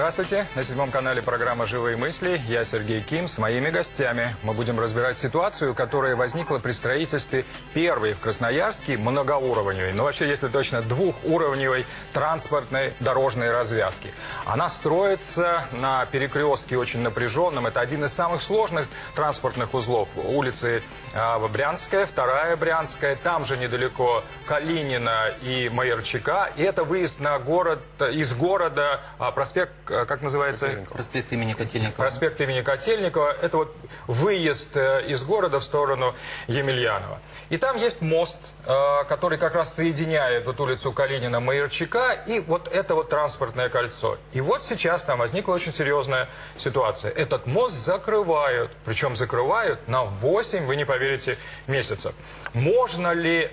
Здравствуйте! На седьмом канале программа «Живые мысли». Я Сергей Ким. С моими гостями мы будем разбирать ситуацию, которая возникла при строительстве первой в Красноярске многоуровневой, ну вообще, если точно, двухуровневой транспортной дорожной развязки. Она строится на перекрестке очень напряженном. Это один из самых сложных транспортных узлов. Улицы Брянская, вторая Брянская, там же недалеко Калинина и Майорчака. И это выезд на город, из города, а, проспект Э, как называется? Проспект имени Котельникова. Проспект имени Котельникова. Это вот выезд э, из города в сторону Емельянова. И там есть мост, э, который как раз соединяет вот улицу Калинина, Майорчака и вот это вот транспортное кольцо. И вот сейчас там возникла очень серьезная ситуация. Этот мост закрывают, причем закрывают на 8, вы не поверите, месяцев. Можно ли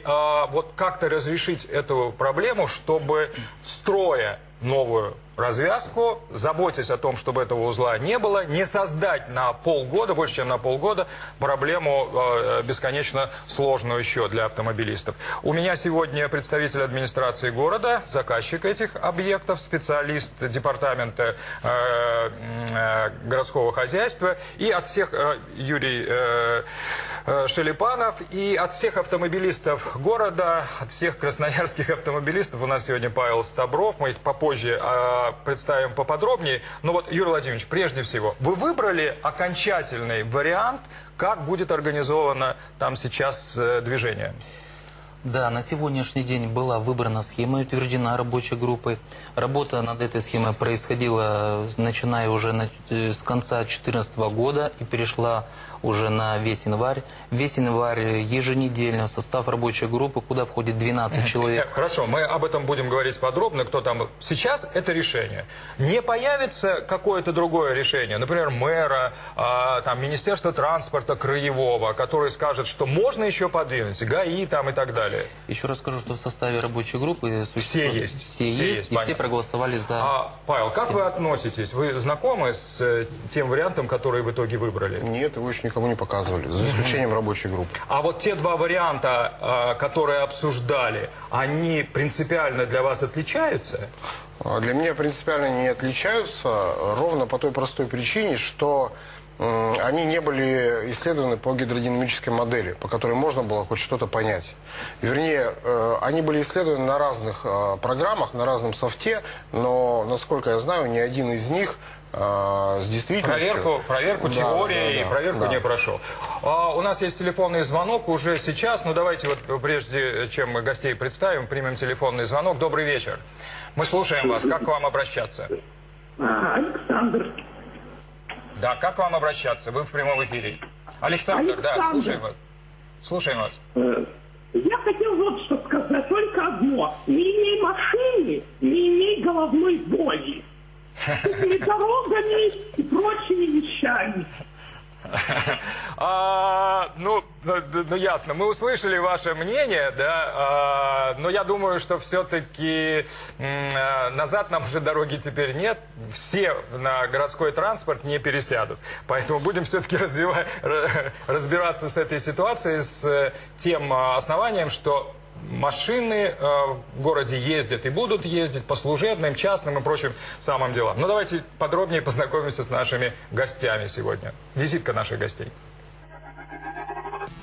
вот как-то разрешить эту проблему, чтобы строя новую развязку, заботясь о том, чтобы этого узла не было, не создать на полгода, больше чем на полгода, проблему э, бесконечно сложную еще для автомобилистов. У меня сегодня представитель администрации города, заказчик этих объектов, специалист департамента э, э, городского хозяйства. И от всех э, Юрий э, э, Шелепанов и от всех автомобилистов города, от всех красноярских автомобилистов. У нас сегодня Павел Стабров, мы попозже э, представим поподробнее. Но вот, Юрий Владимирович, прежде всего, вы выбрали окончательный вариант, как будет организовано там сейчас э, движение? Да, на сегодняшний день была выбрана схема и утверждена рабочей группой. Работа над этой схемой происходила, начиная уже э, с конца 2014 года и перешла уже на весь январь. Весь январь еженедельно в состав рабочей группы, куда входит 12 человек. Хорошо, мы об этом будем говорить подробно, кто там... Сейчас это решение. Не появится какое-то другое решение, например, мэра, а, там, Министерства транспорта краевого, который скажет, что можно еще подвинуть, ГАИ там и так далее. Еще раз скажу, что в составе рабочей группы... Все есть. Все, все есть, есть, и понятно. все проголосовали за... А, Павел, как вы относитесь? Вы знакомы с э, тем вариантом, который в итоге выбрали? Нет, его еще никому не показывали, за исключением рабочей группы. А вот те два варианта, а, которые обсуждали, они принципиально для вас отличаются? А, для меня принципиально не отличаются, ровно по той простой причине, что они не были исследованы по гидродинамической модели, по которой можно было хоть что-то понять. Вернее, э, они были исследованы на разных э, программах, на разном софте, но, насколько я знаю, ни один из них э, с действительностью... Проверку, проверку да, теории да, да, и проверку да. не прошел. А, у нас есть телефонный звонок уже сейчас. Ну, давайте вот прежде чем мы гостей представим, примем телефонный звонок. Добрый вечер. Мы слушаем вас. Как к вам обращаться? А, Александр. Да, как к вам обращаться? Вы в прямом эфире. Александр, Александр. да, слушаем вас. Слушаем вас. Э, я хотел вот что сказать, только одно. Не имей машины, не имей головной боли. С дорогами и прочими вещами. А, ну, ну, ну, ясно. Мы услышали ваше мнение, да, а, но я думаю, что все-таки а, назад нам уже дороги теперь нет. Все на городской транспорт не пересядут. Поэтому будем все-таки разбираться с этой ситуацией, с тем основанием, что машины э, в городе ездят и будут ездить по служебным, частным и прочим самым делам. Но ну, давайте подробнее познакомимся с нашими гостями сегодня. Визитка наших гостей.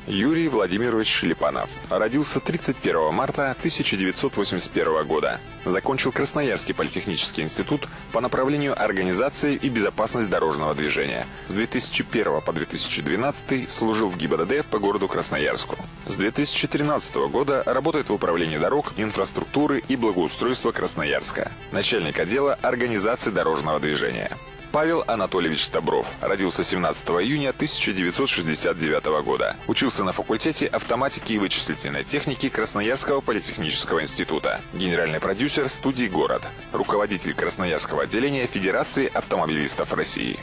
Юрий Владимирович Шелепанов. Родился 31 марта 1981 года. Закончил Красноярский политехнический институт по направлению организации и безопасность дорожного движения. С 2001 по 2012 служил в ГИБДД по городу Красноярску. С 2013 года работает в управлении дорог, инфраструктуры и благоустройства Красноярска. Начальник отдела организации дорожного движения. Павел Анатольевич Стабров. Родился 17 июня 1969 года. Учился на факультете автоматики и вычислительной техники Красноярского политехнического института. Генеральный продюсер студии «Город». Руководитель Красноярского отделения Федерации автомобилистов России.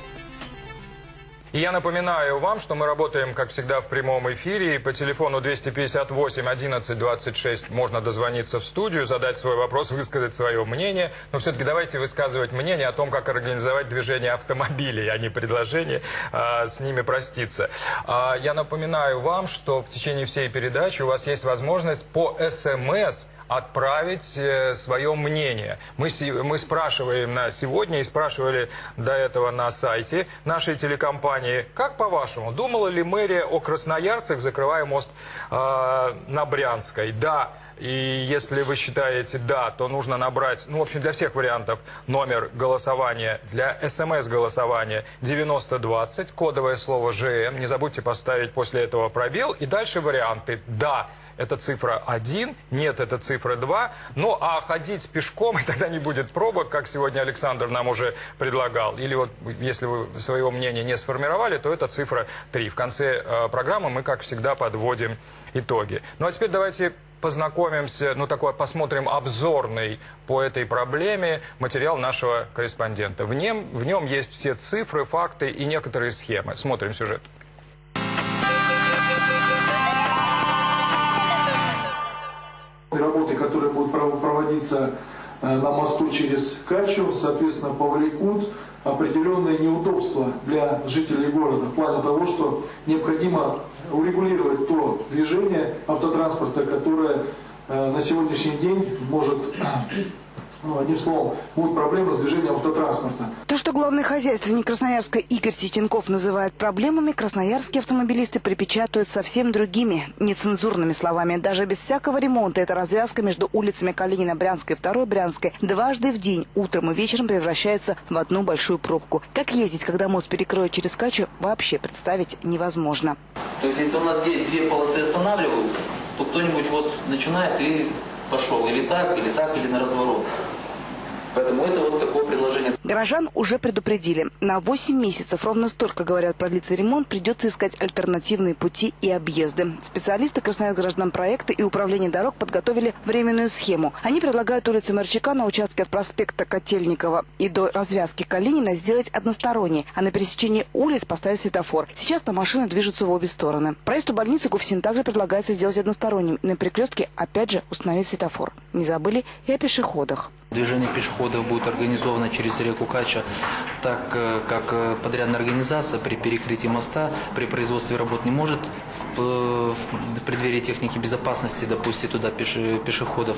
И я напоминаю вам, что мы работаем, как всегда, в прямом эфире. по телефону 258 11 26 можно дозвониться в студию, задать свой вопрос, высказать свое мнение. Но все-таки давайте высказывать мнение о том, как организовать движение автомобилей, а не предложение а, с ними проститься. А, я напоминаю вам, что в течение всей передачи у вас есть возможность по СМС отправить свое мнение. Мы, мы спрашиваем на сегодня и спрашивали до этого на сайте нашей телекомпании, как по-вашему, думала ли мэрия о красноярцах, закрывая мост э, на Брянской? Да. И если вы считаете «да», то нужно набрать, ну, в общем, для всех вариантов номер голосования, для СМС-голосования 9020, кодовое слово «ЖМ». Не забудьте поставить после этого пробел. И дальше варианты «да», это цифра 1, нет, это цифра 2. Ну, а ходить пешком, тогда не будет пробок, как сегодня Александр нам уже предлагал. Или вот, если вы своего мнения не сформировали, то это цифра 3. В конце э, программы мы, как всегда, подводим итоги. Ну, а теперь давайте познакомимся, ну такой посмотрим обзорный по этой проблеме материал нашего корреспондента. В нем, в нем есть все цифры, факты и некоторые схемы. Смотрим сюжет. Проводиться э, на мосту через Качу, соответственно, повлекут определенные неудобства для жителей города в плане того, что необходимо урегулировать то движение автотранспорта, которое э, на сегодняшний день может ну, одним словом, будет проблема с движением автотранспорта. То, что главный хозяйственник Красноярска Игорь Титенков называет проблемами, красноярские автомобилисты припечатают совсем другими, нецензурными словами. Даже без всякого ремонта эта развязка между улицами Калинина, Брянской и Второй Брянской дважды в день, утром и вечером превращается в одну большую пробку. Как ездить, когда мост перекроют через Качу, вообще представить невозможно. То есть, если у нас здесь две полосы останавливаются, то кто-нибудь вот начинает и пошел или так, или так, или на разворот. Поэтому это вот такое предложение. Горожан уже предупредили. На 8 месяцев, ровно столько, говорят, продлится ремонт, придется искать альтернативные пути и объезды. Специалисты Красноярск проекта и управления дорог подготовили временную схему. Они предлагают улицы Марчака на участке от проспекта Котельникова и до развязки Калинина сделать односторонней, а на пересечении улиц поставить светофор. Сейчас там машины движутся в обе стороны. Проезд у больницы Гуфсин также предлагается сделать односторонним. На перекрестке опять же установить светофор. Не забыли и о пешеходах. Движение пешеходов будет организовано через реку Кача, так э, как э, подрядная организация при перекрытии моста, при производстве работ не может в преддверии техники безопасности допустить туда пешеходов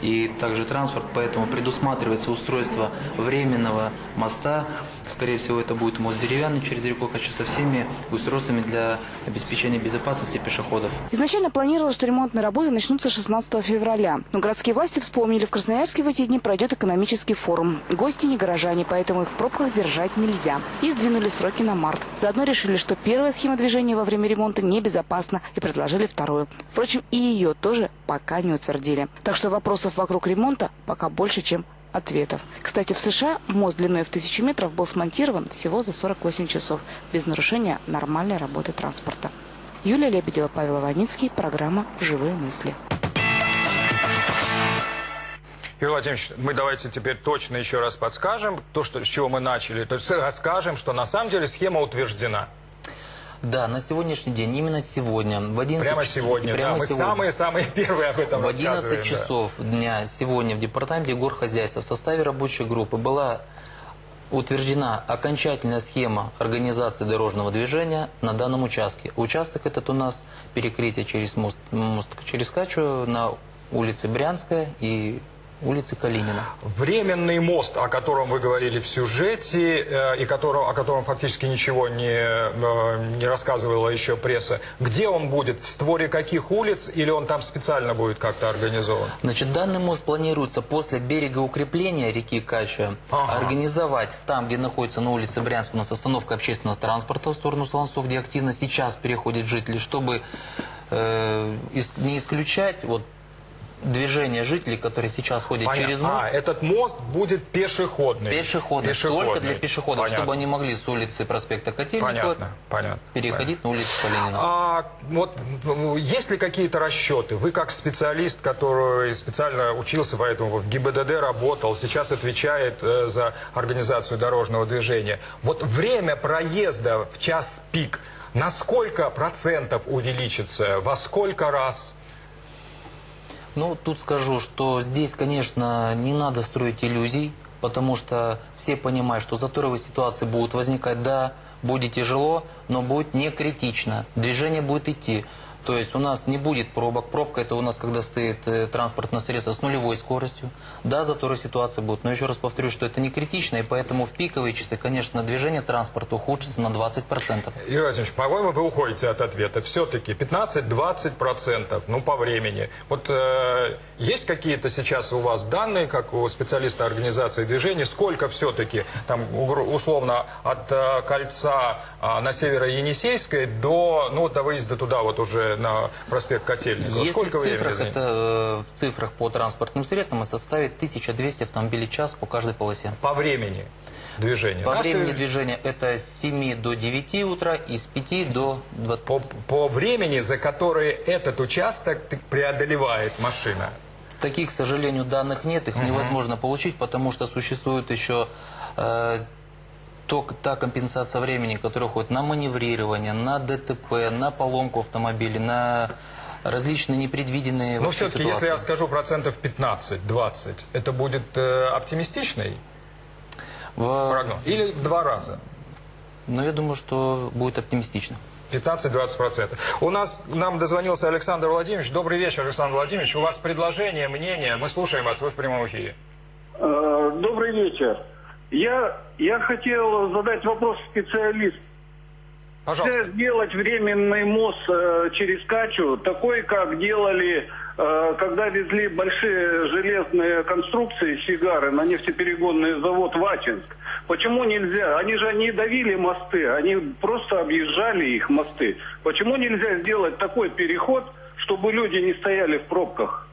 и также транспорт, поэтому предусматривается устройство временного моста. Скорее всего, это будет мост деревянный через реку Кача со всеми устройствами для обеспечения безопасности пешеходов. Изначально планировалось, что ремонтные работы начнутся 16 февраля. Но городские власти вспомнили, в Красноярске в эти дни пройдет экономический форум. Гости не горожане, поэтому их в пробках держать нельзя. И сдвинули сроки на март. Заодно решили, что первая схема движения во время ремонта небезопасна и предложили вторую. Впрочем, и ее тоже пока не утвердили. Так что вопросов вокруг ремонта пока больше, чем ответов. Кстати, в США мост длиной в тысячу метров был смонтирован всего за 48 часов, без нарушения нормальной работы транспорта. Юлия Лебедева, Павел Иваницкий, программа «Живые мысли». Юрий Владимирович, мы давайте теперь точно еще раз подскажем то, что, с чего мы начали. То есть расскажем, что на самом деле схема утверждена. Да, на сегодняшний день, именно сегодня, в 11 прямо часов, сегодня, прямо да, мы сегодня, самые-самые первые об этом В 11 да. часов дня сегодня в Департаменте горхозяйства в составе рабочей группы была утверждена окончательная схема организации дорожного движения на данном участке. Участок этот у нас перекрытие через мост, мост через Качу на улице Брянская и улицы Калинина. Временный мост, о котором вы говорили в сюжете, э, и котором, о котором фактически ничего не, э, не рассказывала еще пресса, где он будет? В створе каких улиц? Или он там специально будет как-то организован? Значит, данный мост планируется после берега укрепления реки Кача ага. организовать там, где находится на улице Брянск, у нас остановка общественного транспорта в сторону Солонцов, где активно сейчас переходят жители, чтобы э, не исключать вот движение жителей, которые сейчас ходят Понятно. через мост. А, этот мост будет пешеходный. Пешеходный, пешеходный. только для пешеходов, понятно. чтобы они могли с улицы проспекта Котельникова понятно, понятно, переходить понятно. на улицу Калинина. А, вот, ну, есть ли какие-то расчеты? Вы как специалист, который специально учился, поэтому в ГИБДД работал, сейчас отвечает э, за организацию дорожного движения. Вот время проезда в час пик на сколько процентов увеличится? Во сколько раз? Ну, тут скажу, что здесь, конечно, не надо строить иллюзий, потому что все понимают, что заторовые ситуации будут возникать, да, будет тяжело, но будет не критично, движение будет идти. То есть у нас не будет пробок. Пробка это у нас, когда стоит э, транспортное средство с нулевой скоростью. Да, заторы ситуации будут. Но еще раз повторю, что это не критично. И поэтому в пиковые часы, конечно, движение транспорта ухудшится на 20%. Юрий Владимирович, по-моему, вы уходите от ответа. Все-таки 15-20%, ну, по времени. Вот э, есть какие-то сейчас у вас данные, как у специалиста организации движения, сколько все-таки, там, условно, от э, кольца э, на северо-Енисейской до, ну, до выезда туда вот уже на проспект Котельникова? Если сколько в времени цифрах, займет? это, э, в цифрах по транспортным средствам и составит 1200 автомобилей в час по каждой полосе. По времени движения? По Нас времени движения это с 7 до 9 утра и с 5 до 20. По, по времени, за которое этот участок преодолевает машина. Таких, к сожалению, данных нет, их невозможно получить, потому что существует еще э, то- та компенсация времени, которая уходит на маневрирование, на ДТП, на поломку автомобиля, на различные непредвиденные Но вообще все-таки, Ну, если я скажу процентов 15-20, это будет э, оптимистичный В- прогноз? Или в два раза? Но я думаю, что будет оптимистично. 15-20%. У нас, нам дозвонился Александр Владимирович. Добрый вечер, Александр Владимирович. У вас предложение, мнение. Мы слушаем вас, вы в прямом эфире. Э, Добрый вечер. Я, я хотел задать вопрос специалисту. Пожалуйста. Нельзя сделать временный мост э, через Качу, такой, как делали, э, когда везли большие железные конструкции Сигары на нефтеперегонный завод Вачинск. Почему нельзя? Они же не давили мосты, они просто объезжали их мосты. Почему нельзя сделать такой переход, чтобы люди не стояли в пробках?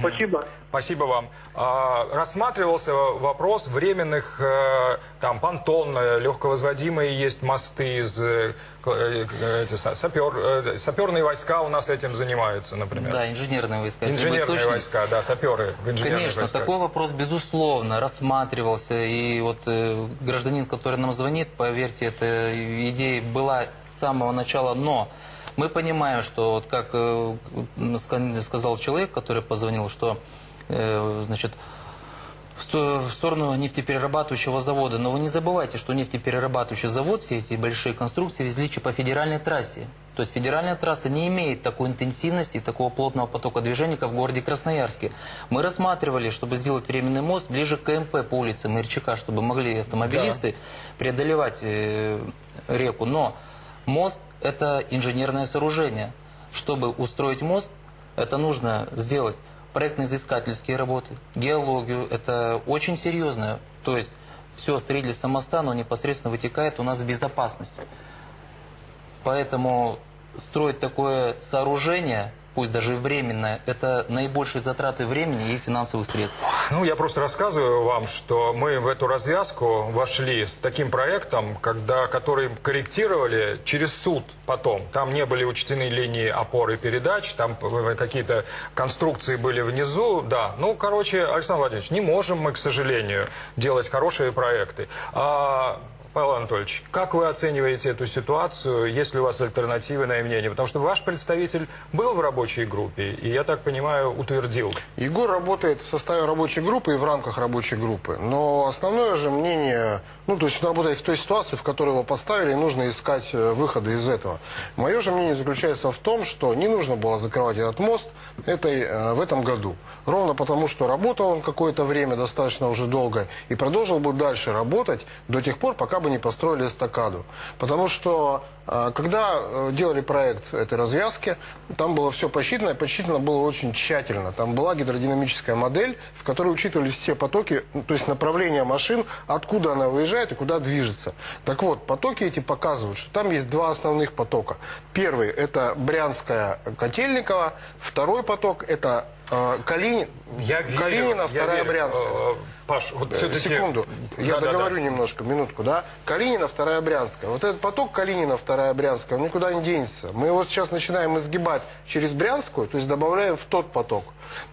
Спасибо. Спасибо вам. А, рассматривался вопрос временных, э, там, понтон, э, легковозводимые есть мосты из... э, эти сапер, саперные войска у нас этим занимаются, например. Да, инженерные войска. Инженерные точным. войска, да, саперы Конечно, войсках. такой вопрос, безусловно, рассматривался. И вот э, гражданин, который нам звонит, поверьте, эта идея была с самого начала. Но мы понимаем, что, вот как э, ска- сказал человек, который позвонил, что э, значит, в сто- в сторону нефтеперерабатывающего завода. Но вы не забывайте, что нефтеперерабатывающий завод, все эти большие конструкции везли по федеральной трассе. То есть федеральная трасса не имеет такой интенсивности и такого плотного потока движения, как в городе Красноярске. Мы рассматривали, чтобы сделать временный мост ближе к КМП по улице Мырчака, чтобы могли автомобилисты преодолевать э, реку. Но мост – это инженерное сооружение. Чтобы устроить мост, это нужно сделать проектно-изыскательские работы, геологию. Это очень серьезно. То есть все строительство моста, оно непосредственно вытекает у нас в безопасность. Поэтому строить такое сооружение, пусть даже и временное, это наибольшие затраты времени и финансовых средств. Ну, я просто рассказываю вам, что мы в эту развязку вошли с таким проектом, когда, который корректировали через суд потом. Там не были учтены линии опоры передач, там какие-то конструкции были внизу. Да, ну, короче, Александр Владимирович, не можем мы, к сожалению, делать хорошие проекты. А, Павел Анатольевич, как вы оцениваете эту ситуацию? Есть ли у вас альтернативное мнение? Потому что ваш представитель был в рабочей группе и, я так понимаю, утвердил. Егор работает в составе рабочей группы и в рамках рабочей группы. Но основное же мнение, ну, то есть он работает в той ситуации, в которой его поставили, нужно искать э, выходы из этого. Мое же мнение заключается в том, что не нужно было закрывать этот мост этой, э, в этом году. Ровно потому, что работал он какое-то время, достаточно уже долго, и продолжил бы дальше работать до тех пор, пока бы не построили эстакаду. Потому что когда э, делали проект этой развязки, там было все посчитано, и посчитано было очень тщательно. Там была гидродинамическая модель, в которой учитывались все потоки, ну, то есть направление машин, откуда она выезжает и куда движется. Так вот, потоки эти показывают, что там есть два основных потока. Первый – это Брянская Котельникова, второй поток – это Калинин, Я верю, Калинина, я вторая верю. Брянская. Э, Паш, вот все-таки... Секунду. Я договорю немножко, минутку, да? Калинина, вторая Брянская. Вот этот поток Калинина, вторая Брянская, он никуда не денется. Мы его сейчас начинаем изгибать через Брянскую, то есть добавляем в тот поток.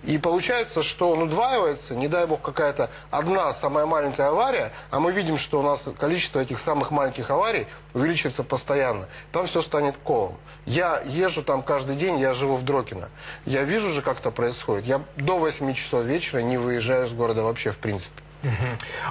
И получается, что он удваивается, не дай бог какая-то одна самая маленькая авария, а мы видим, что у нас количество этих самых маленьких аварий увеличивается постоянно. Там все станет колом. Я езжу там каждый день, я живу в Дрокино. Я вижу же, как это происходит. Я до 8 часов вечера не выезжаю из города вообще, в принципе.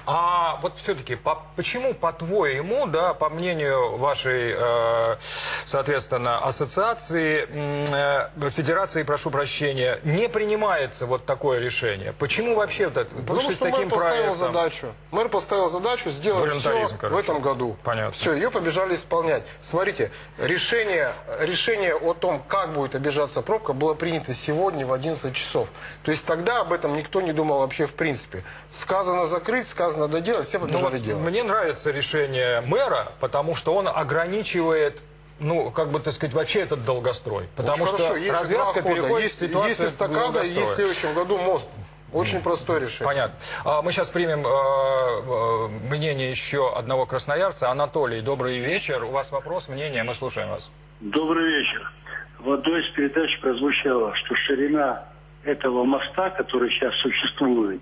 А вот все-таки, по, почему, по-твоему, да, по мнению вашей, э, соответственно, ассоциации, э, федерации, прошу прощения, не принимается вот такое решение? Почему вообще вот это? Потому что с таким мэр поставил проектом? задачу. Мэр поставил задачу сделать все Волюнтаризм, в короче. этом году. Понятно. Все, ее побежали исполнять. Смотрите, решение, решение о том, как будет обижаться пробка, было принято сегодня в 11 часов. То есть тогда об этом никто не думал вообще в принципе. Сказано закрыть, сказано доделать, все Ну побежали вот делать. мне нравится решение мэра, потому что он ограничивает ну, как бы, так сказать, вообще этот долгострой. Потому Очень что хорошо, развязка хода. переходит есть, в ситуацию есть эстакада, есть в следующем году мост. Очень простое решение. Понятно. А, Мы сейчас примем э, э, мнение еще одного красноярца. Анатолий, добрый вечер. У вас вопрос, мнение, мы слушаем вас. Добрый вечер. В одной из передач прозвучало, что ширина этого моста, который сейчас существует,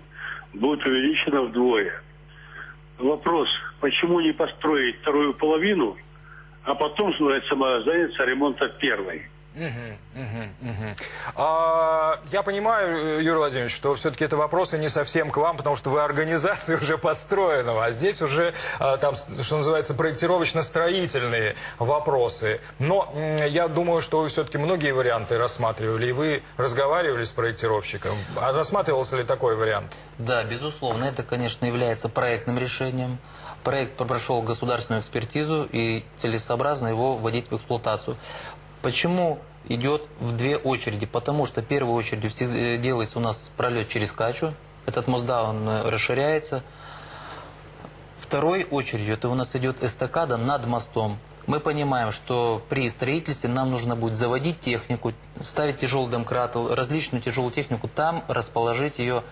будет увеличена вдвое. Вопрос, почему не построить вторую половину, а потом, называется, заняться ремонтом первой? А, я понимаю, э, Юрий Владимирович, что все-таки это вопросы не совсем к вам, потому что вы организация уже построенного, а здесь уже а, там, что называется, проектировочно-строительные вопросы. Но я думаю, что вы все-таки многие варианты рассматривали, и вы разговаривали с проектировщиком. А рассматривался ли такой вариант? Да, безусловно, это, конечно, является проектным решением. Проект прошел государственную экспертизу и целесообразно его вводить в эксплуатацию. Почему идет в две очереди? Потому что первой очередью всегда делается у нас пролет через Качу. Этот мост, да, он э, расширяется. Второй очередью это у нас идет эстакада над мостом. Мы понимаем, что при строительстве нам нужно будет заводить технику, ставить тяжелый домкрат, различную тяжелую технику, там расположить ее,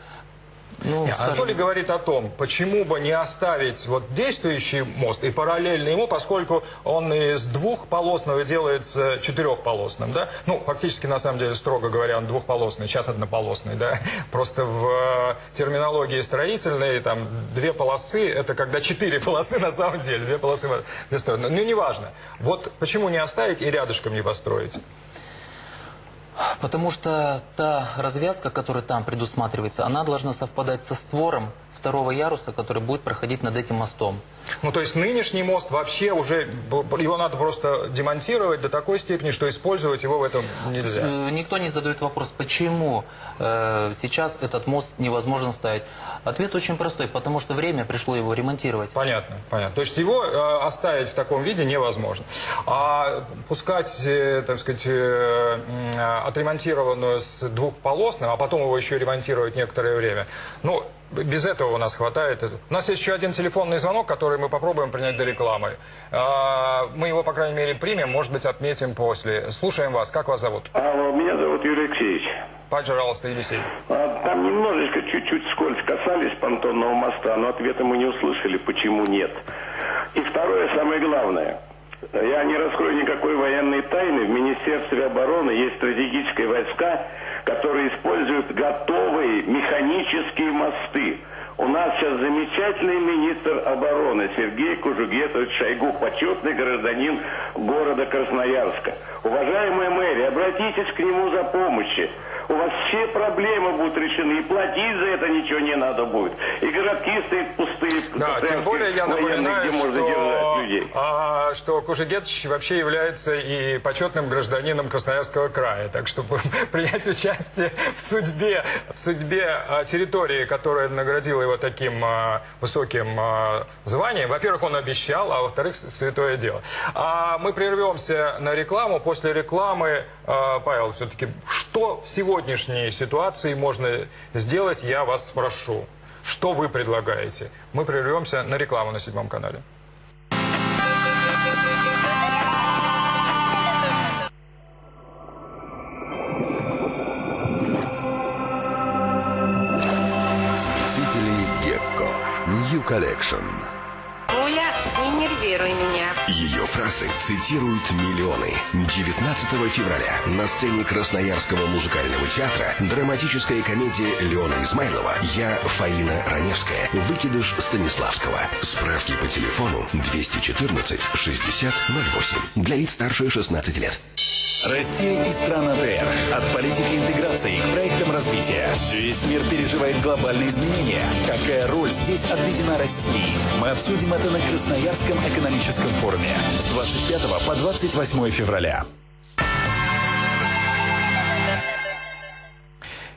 ну, Не, скажем, Анатолий говорит о том, почему бы не оставить вот действующий мост и параллельно ему, поскольку он из двухполосного делается четырехполосным, да? Ну, фактически, на самом деле, строго говоря, он двухполосный, сейчас однополосный, да? Просто в э, терминологии строительной там две полосы, это когда четыре полосы на самом деле, две полосы в две стороны. Ну, неважно. Вот почему не оставить и рядышком не построить? Потому что та развязка, которая там предусматривается, она должна совпадать со створом второго яруса, который будет проходить над этим мостом. Ну, то есть нынешний мост вообще уже, его надо просто демонтировать до такой степени, что использовать его в этом нельзя. Э, Никто не задает вопрос, почему э, сейчас этот мост невозможно ставить. Ответ очень простой, потому что время пришло его ремонтировать. Понятно, понятно. То есть его э, оставить в таком виде невозможно. А пускать, э, так сказать, э, отремонтированную с двухполосным, а потом его еще ремонтировать некоторое время, ну, без этого у нас хватает. У нас есть еще один телефонный звонок, который мы попробуем принять до рекламы. А, Мы его, по крайней мере, примем, может быть, отметим после. Слушаем вас. Как вас зовут? Алло, меня зовут Юрий Алексеевич. Пожалуйста, Елисей. А, Там немножечко, чуть-чуть скользь касались понтонного моста, но ответа мы не услышали, почему нет. И второе, самое главное. Я не раскрою никакой военной тайны. В Министерстве обороны есть стратегические войска, которые используют готовые механические мосты. У нас сейчас замечательный министр обороны Сергей Кужугетович Шойгу, почетный гражданин города Красноярска. Уважаемая мэрия, обратитесь к нему за помощью. У вас все проблемы будут решены, и платить за это ничего не надо будет. И городки стоят пустые. Да, тем более я напоминаю, где можно что, людей. а, что Кужегетович вообще является и почетным гражданином Красноярского края. Так что принять участие в судьбе, в судьбе а, территории, которая наградила его таким а, высоким а, званием, во-первых, он обещал, а во-вторых, святое дело. А мы прервемся на рекламу. После рекламы, Павел, все-таки, что в сегодняшней ситуации можно сделать, я вас спрошу. Что вы предлагаете? Мы прервемся на рекламу на седьмом канале. Collection. Оля, не нервируй меня. Ее фразы цитируют миллионы. 19 февраля на сцене Красноярского музыкального театра драматическая комедия Леона Измайлова «Я Фаина Раневская. Выкидыш Станиславского». Справки по телефону 214 60 08. Для лиц старше 16 лет. Россия и страны АТР. От политики интеграции к проектам развития. Весь мир переживает глобальные изменения. Какая роль здесь отведена России? Мы обсудим это на Красноярском экономическом форуме с 25 по 28 февраля.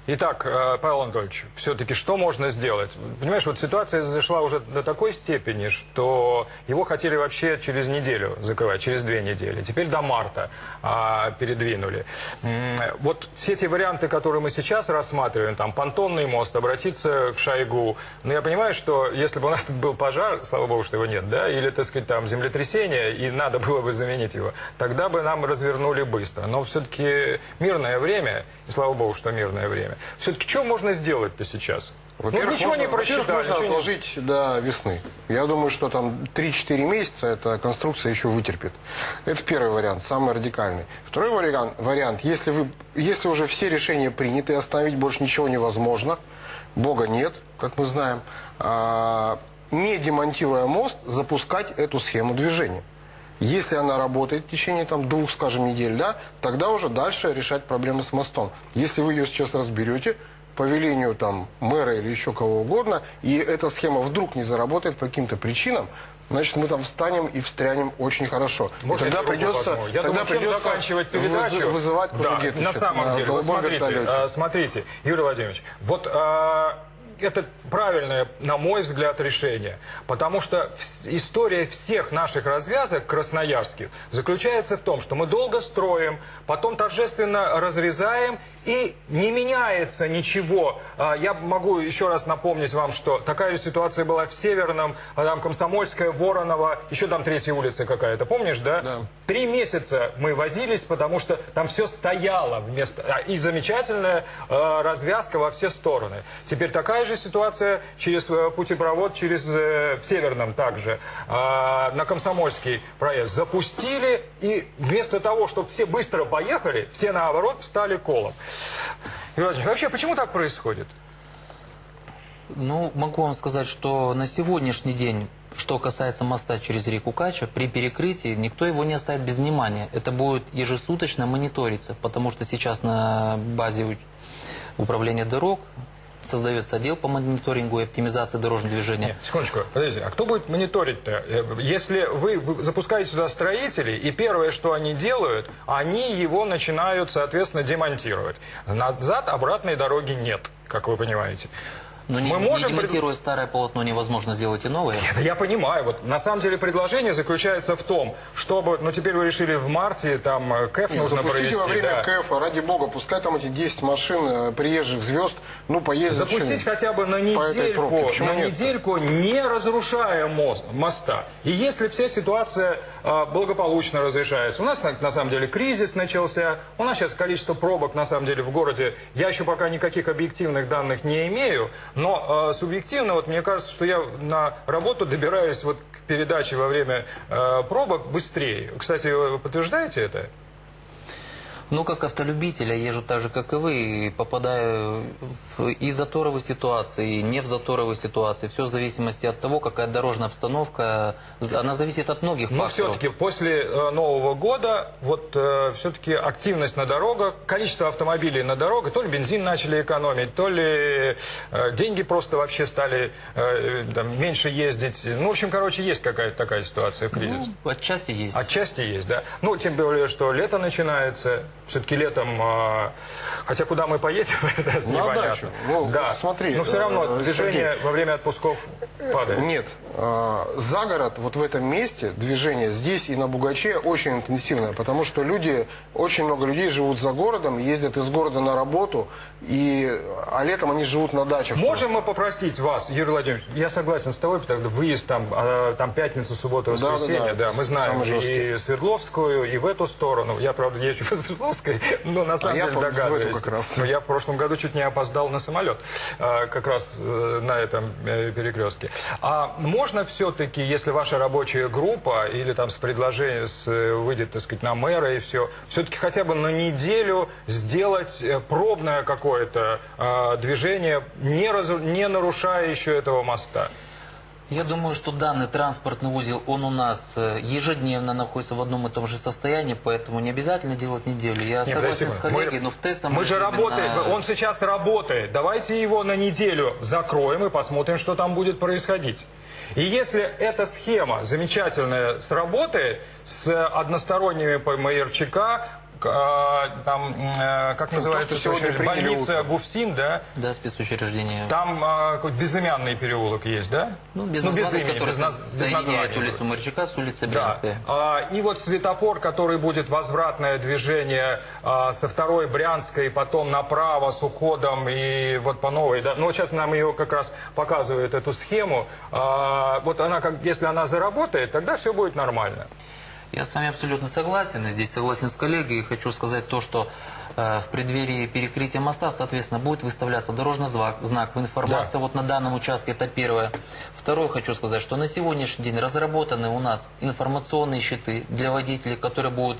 Итак, э, Павел Анатольевич, все-таки что можно сделать? Понимаешь, вот ситуация зашла уже до такой степени, что его хотели вообще через неделю закрывать, через две недели. Теперь до марта а, передвинули. Вот все эти варианты, которые мы сейчас рассматриваем, там понтонный мост, обратиться к Шойгу. Но я понимаю, что если бы у нас тут был пожар, слава богу, что его нет, да, или, так сказать, там землетрясение, и надо было бы заменить его, тогда бы нам развернули быстро. Но все-таки мирное время, и слава богу, что мирное время. Все-таки что можно сделать-то сейчас? Ну, ничего можно, не просчитали. можно ничего не- отложить до весны. Я думаю, что там 3-4 месяца эта конструкция еще вытерпит. Это первый вариант, самый радикальный. Второй вариант, вариант если, вы, если уже все решения приняты, остановить больше ничего невозможно, Бога нет, как мы знаем, а, не демонтируя мост, запускать эту схему движения. Если она работает в течение там, двух, скажем, недель, да, тогда уже дальше решать проблемы с мостом. Если вы ее сейчас разберете, по велению там, мэра или еще кого угодно, и эта схема вдруг не заработает по каким-то причинам, значит, мы там встанем и встрянем очень хорошо. Можно и тогда придется? Я тогда думаю, придется заканчивать передачу? вызывать Да, на самом деле, вот смотрите, вертолете. а, смотрите, Юрий Владимирович, вот а, это правильное, на мой взгляд, решение. Потому что история всех наших развязок красноярских заключается в том, что мы долго строим, потом торжественно разрезаем, и не меняется ничего. А, Я могу еще раз напомнить вам, что такая же ситуация была в Северном, а, там Комсомольская, Воронова, еще там третья улица какая-то, помнишь, да? Да. Три месяца мы возились, потому что там все стояло вместо а, и замечательная э, развязка во все стороны. Теперь такая же ситуация через э, путепровод, через э, в Северном также на Комсомольский проезд запустили и вместо того, чтобы все быстро поехали, все наоборот встали колом. Юрий Владимирович, вообще почему так происходит? Ну, могу вам сказать, что на сегодняшний день, что касается моста через реку Кача, при перекрытии никто его не оставит без внимания. Это будет ежесуточно мониториться, потому что сейчас на базе управления дорог создается отдел по мониторингу и оптимизации дорожного движения. Нет, секундочку, подождите, а кто будет мониторить-то? Э, Если вы, вы запускаете сюда строителей, и первое, что они делают, они его начинают, соответственно, демонтировать. Назад обратной дороги нет, как вы понимаете. Но не, Мы не можем демонтируя старое полотно, невозможно сделать и новое. Это я понимаю. Вот на самом деле предложение заключается в том, чтобы, ну теперь вы решили в марте, там э, КЭФ Нет, нужно провести. во время да. КФ, ради бога, пускай там эти 10 машин э, приезжих звезд, ну, поездят. Запустить хотя бы на недельку, на нет? недельку, не разрушая мост, моста. И если вся ситуация благополучно разрешается, у нас на, самом деле кризис начался, у нас сейчас количество пробок на самом деле в городе, я еще пока никаких объективных данных не имею, но э, субъективно, вот мне кажется, что я на работу добираюсь вот к передаче во время э, пробок быстрее. Кстати, вы подтверждаете это? Ну, как автолюбитель, я езжу так же, как и вы, и попадаю в и заторовые ситуации, и не в заторовые ситуации. Все в зависимости от того, какая дорожная обстановка. Она зависит от многих Но факторов. все-таки после э, Нового года вот все-таки активность на дорогах, количество автомобилей на дорогах, то ли бензин начали экономить, то ли э, деньги просто вообще стали э, там, меньше ездить. Ну, в общем, короче, есть какая-то такая ситуация в кризис. Ну, отчасти есть. Отчасти есть, да. Ну, тем более, что лето начинается. Все-таки летом, э, хотя куда мы поедем, это На непонятно. дачу. Ну, да. смотри, Но все равно э, движение Сергей. во время отпусков падает. Нет. э, За город, вот в этом месте, движение здесь и на Бугаче очень интенсивное, потому что люди, очень много людей живут за городом, ездят из города на работу, и, а летом они живут на дачах. Можем мы попросить вас, Юрий Владимирович, я согласен с тобой, потому что выезд там, а, там пятницу, субботу, Да, воскресенье, да, да, да. мы знаем и Свердловскую, и в эту сторону. Я, правда, езжу по Свердловской, но на самом А я деле эту догадываюсь. как раз. Но я в прошлом году чуть не опоздал на самолет, а, как раз э, на этом э, перекрестке. А можно все-таки, если ваша рабочая группа или там с предложением с, э, выйдет, так сказать, на мэра и все, все-таки хотя бы на неделю сделать пробное какое-то а, движение, не, разру- не нарушая еще этого моста? Я думаю, что данный транспортный узел, он у нас э, ежедневно находится в одном и том же состоянии, поэтому не обязательно делать неделю. Я Нет, согласен с коллегой, но в тестом Мы же работаем, на- он сейчас работает. Давайте его на неделю закроем и посмотрим, что там будет происходить. И если эта схема замечательная сработает с односторонними а, там, э, как называется, то, что больница. Гуфсин, да? Да, спецучреждение. Там а, какой-то безымянный переулок есть, да? Ну, без без названия, имени, который без без соединяет названия. улицу Морчака с улицей Да. Брянская. А, И вот светофор, который будет возвратное движение а, со второй Брянской, потом направо с уходом и вот по новой. Да? Ну, сейчас нам ее как раз показывают, эту схему. А, Вот она, как, если она заработает, тогда все будет нормально. Я с вами абсолютно согласен, и здесь согласен с коллегой, и хочу сказать то, что э, в преддверии перекрытия моста, соответственно, будет выставляться дорожный знак, знак в информация вот на данном участке, это первое. Второе, хочу сказать, что на сегодняшний день разработаны у нас информационные щиты для водителей, которые будут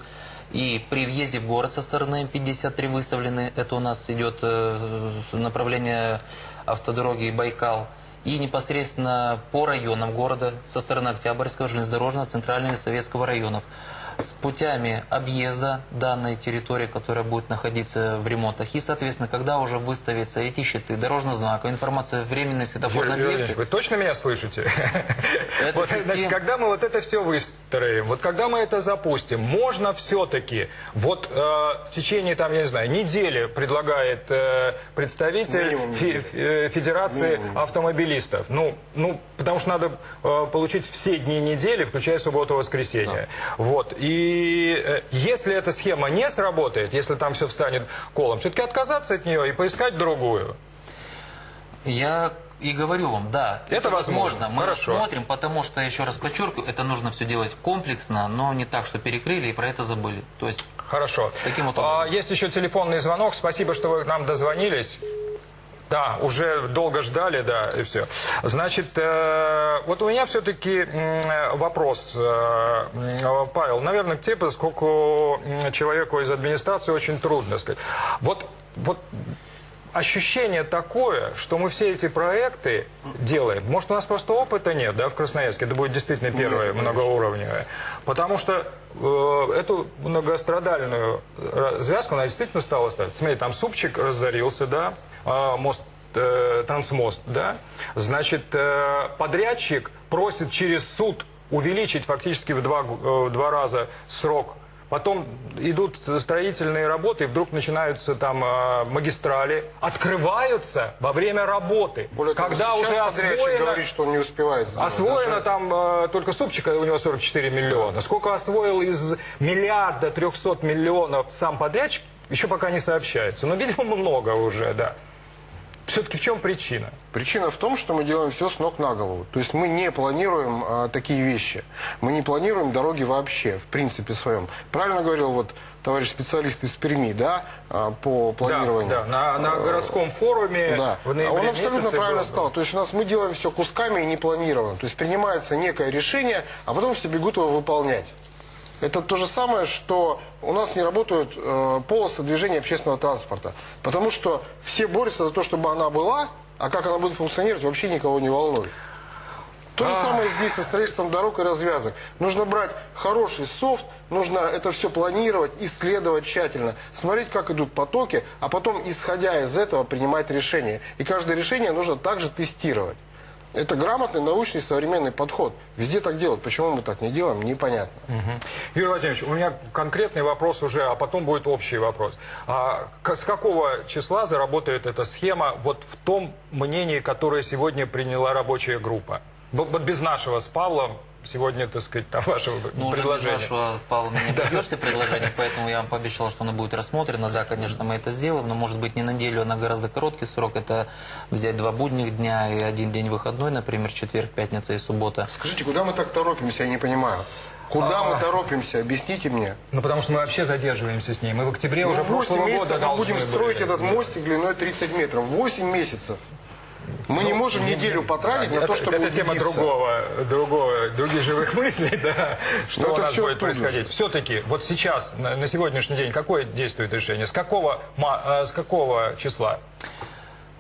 и при въезде в город со стороны М53 выставлены, это у нас идет э, направление автодороги Байкал, и непосредственно по районам города со стороны Октябрьского, железнодорожного, Центрального Советского районов с путями объезда данной территории, которая будет находиться в ремонтах. И, соответственно, когда уже выставятся эти щиты, дорожный знак, информация временной светофорной объекте, вы точно меня слышите? Вот, система- значит, когда мы вот это все выстроим, вот когда мы это запустим, можно все-таки вот э, в течение, там, я не знаю, недели предлагает э, представитель Минимум фе- э, Федерации Минимум. автомобилистов. Ну, ну, потому что надо э, получить все дни недели, включая субботу и воскресенье. Вот. И э, если эта схема не сработает, если там все встанет колом, все-таки отказаться от нее и поискать другую. Я и говорю вам, да, Это возможно. Мы Хорошо. рассмотрим, потому что, еще раз подчеркиваю, это нужно все делать комплексно, но не так, что перекрыли и про это забыли. То есть Хорошо. Таким вот А, образом. есть еще телефонный звонок. Спасибо, что вы к нам дозвонились. Да, уже долго ждали, да, и все. Значит, э, вот у меня все-таки вопрос, э, Павел, наверное, к тебе, поскольку человеку из администрации очень трудно сказать. Вот, вот ощущение такое, что мы все эти проекты делаем. Может, у нас просто опыта нет, да, в Красноярске. Это будет действительно первое многоуровневое. Потому что э, эту многострадальную э, связку она действительно стала ставить. Смотри, там супчик разорился, да, мост э, трансмост, да. Значит, э, подрядчик просит через суд увеличить фактически в два, э, в два раза срок Потом идут строительные работы, и вдруг начинаются там э, магистрали, открываются во время работы. Более того, когда сейчас уже освоено, говорит, что он не успевает. сделать. освоено Даже- там э, только супчика, у него 44 миллиона. Сколько освоил из миллиарда 300 миллионов сам подрядчик, еще пока не сообщается. Но, видимо, много уже, да. Все-таки в чем причина? Причина в том, что мы делаем все с ног на голову. То есть мы не планируем а, такие вещи. Мы не планируем дороги вообще, в принципе своем. Правильно говорил вот товарищ специалист из Перми, да, а, по планированию. Да, да, на, на городском форуме Да, в ноябре он абсолютно правильно сказал. То есть у нас мы делаем все кусками и не планированно. То есть принимается некое решение, а потом все бегут его выполнять. Это то же самое, что у нас не работают э, полосы движения общественного транспорта. Потому что все борются за то, чтобы она была, а как она будет функционировать, вообще никого не волнует. То же самое здесь со строительством дорог и развязок. Нужно брать хороший софт, нужно это все планировать, исследовать тщательно, смотреть, как идут потоки, а потом, исходя из этого, принимать решение. И каждое решение нужно также тестировать. Это грамотный, научный, современный подход. Везде так делают. Почему мы так не делаем, непонятно. Юрий Владимирович, у меня конкретный вопрос уже, а потом будет общий вопрос. А с какого числа заработает эта схема вот в том мнении, которое сегодня приняла рабочая группа? Вот без нашего с Павлом сегодня, так сказать, там вашего Ну, уже предложения. без вашего с Павлом не добьешься предложения, поэтому я вам пообещал, что оно будет рассмотрено. Да, конечно, мы это сделаем, но может быть не на неделю, а на гораздо короткий срок. Это взять два будних дня и один день выходной, например, четверг, пятница и суббота. Скажите, куда мы так торопимся, я не понимаю. Куда мы торопимся? Объясните мне. Ну, потому что мы вообще задерживаемся с ней. Мы в октябре Ну, уже 8 прошлого года мы будем были. строить этот мостик длиной 30 метров. 8 месяцев. Мы не можем неделю потратить на это, то, чтобы это тема убедиться. другого, другого, других живых мыслей, да, что Ну, у нас будет происходить. Все-таки, вот сейчас, на, на сегодняшний день, какое действует решение? С какого, э, с какого числа?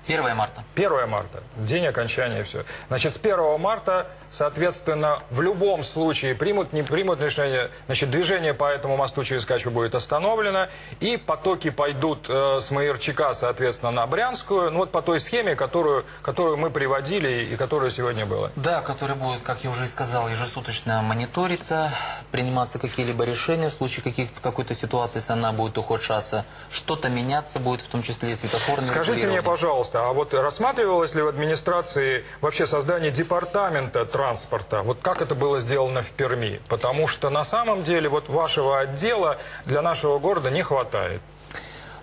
1 марта. 1 марта, день окончания все. Значит, с 1 марта, соответственно, в любом случае примут, не примут решение, значит, движение по этому мосту через Качу будет остановлено, и потоки пойдут э, с Маярчика, соответственно, на Брянскую, ну вот по той схеме, которую, которую мы приводили и которая сегодня была. Да, который будет, как я уже и сказал, ежесуточно мониториться, приниматься какие-либо решения в случае какой-то ситуации, если она будет ухудшаться, что-то меняться будет, в том числе и светофорные Скажите мне, регулирования. Пожалуйста, а вот рассматривалось ли в администрации вообще создание департамента транспорта? Вот как это было сделано в Перми? Потому что на самом деле вот вашего отдела для нашего города не хватает.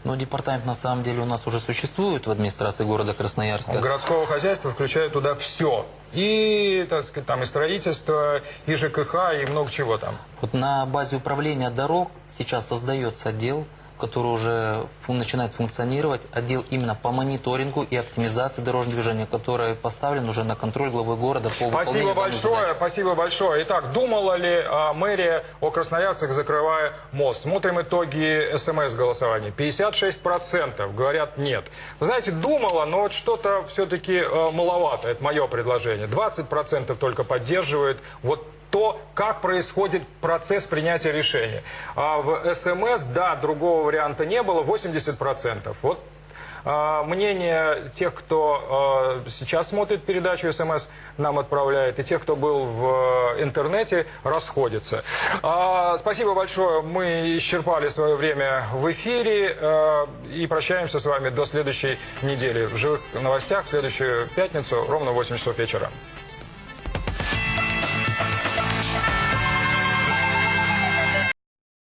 Но департамент на самом деле у нас уже существует в администрации города Красноярска. Городского хозяйства включает туда все. И, так сказать, там и строительство, и ЖКХ, и много чего там. Вот на базе управления дорог сейчас создается отдел, который уже начинает функционировать, отдел именно по мониторингу и оптимизации дорожного движения, который поставлен уже на контроль главы города по Спасибо большое, задачи. спасибо большое. Итак, думала ли а, мэрия о красноярцах, закрывая мост? Смотрим итоги СМС-голосования. 56% говорят нет. Вы знаете, думала, но вот что-то все-таки маловато. Это мое предложение. 20% только поддерживают вот то, как происходит процесс принятия решения. А в СМС, да, другого варианта не было, 80%. Вот а, Мнение тех, кто а, сейчас смотрит передачу СМС, нам отправляет, и тех, кто был в интернете, расходятся. А, Спасибо большое. Мы исчерпали свое время в эфире и прощаемся с вами до следующей недели. В живых новостях в следующую пятницу ровно в 8 часов вечера.